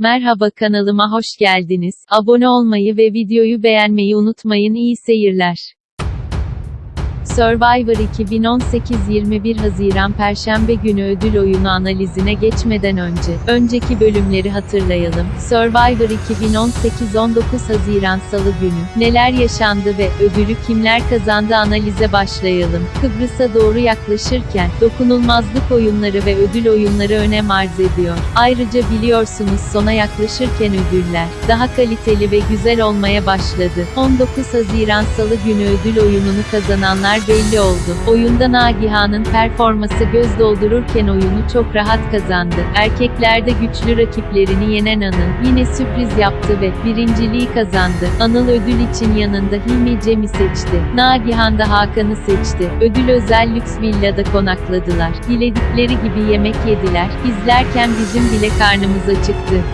Merhaba kanalıma hoş geldiniz. Abone olmayı ve videoyu beğenmeyi unutmayın. İyi seyirler. Survivor 2018 21 Haziran Perşembe günü ödül oyunu analizine geçmeden önce, önceki bölümleri hatırlayalım. Survivor 2018 19 Haziran Salı günü, neler yaşandı ve ödülü kimler kazandı analize başlayalım. Kıbrıs'a doğru yaklaşırken, dokunulmazlık oyunları ve ödül oyunları önem arz ediyor. Ayrıca biliyorsunuz sona yaklaşırken ödüller, daha kaliteli ve güzel olmaya başladı. 19 Haziran Salı günü ödül oyununu kazananlar belli oldu. Oyunda Nagihan'ın performası göz doldururken oyunu çok rahat kazandı. Erkeklerde güçlü rakiplerini yenen Anıl, yine sürpriz yaptı ve birinciliği kazandı. Anıl ödül için yanında Hilmi Cem'i seçti. Nagihan da Hakan'ı seçti. Ödül özel lüks villada konakladılar. Diledikleri gibi yemek yediler. İzlerken bizim bile karnımız acıktı.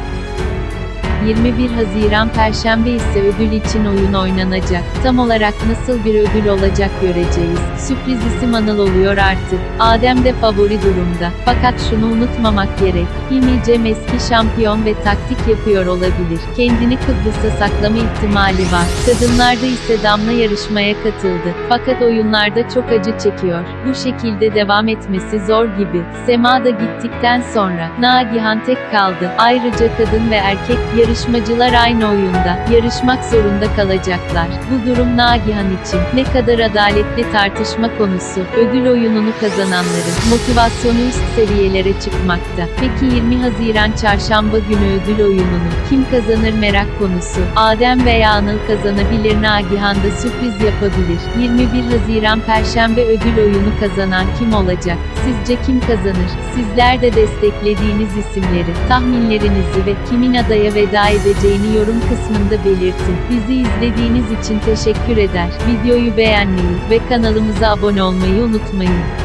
21 Haziran Perşembe ise ödül için oyun oynanacak. Tam olarak nasıl bir ödül olacak göreceğiz. Sürpriz isim Anıl oluyor artık. Adem de favori durumda. Fakat şunu unutmamak gerek. Hilmi Cem eski şampiyon ve taktik yapıyor olabilir. Kendini Kıbrıs'a saklama ihtimali var. Kadınlarda ise Damla yarışmaya katıldı. Fakat oyunlarda çok acı çekiyor. Bu şekilde devam etmesi zor gibi. Sema da gittikten sonra Nagihan tek kaldı. Ayrıca kadın ve erkek yarışmacılar aynı oyunda yarışmak zorunda kalacaklar. Bu durum Nagihan için ne kadar adaletli tartışma konusu. Ödül oyununu kazananların motivasyonu üst seviyelere çıkmakta. Peki 20 Haziran Çarşamba günü ödül oyununu kim kazanır merak konusu. Adem veya Anıl kazanabilir Nagihan da sürpriz yapabilir. 21 Haziran Perşembe ödül oyunu kazanan kim olacak? Sizce kim kazanır? Sizler de desteklediğiniz isimleri, tahminlerinizi ve kimin adaya edeceğini yorum kısmında belirtin. Bizi izlediğiniz için teşekkür eder. Videoyu beğenmeyi ve kanalımıza abone olmayı unutmayın.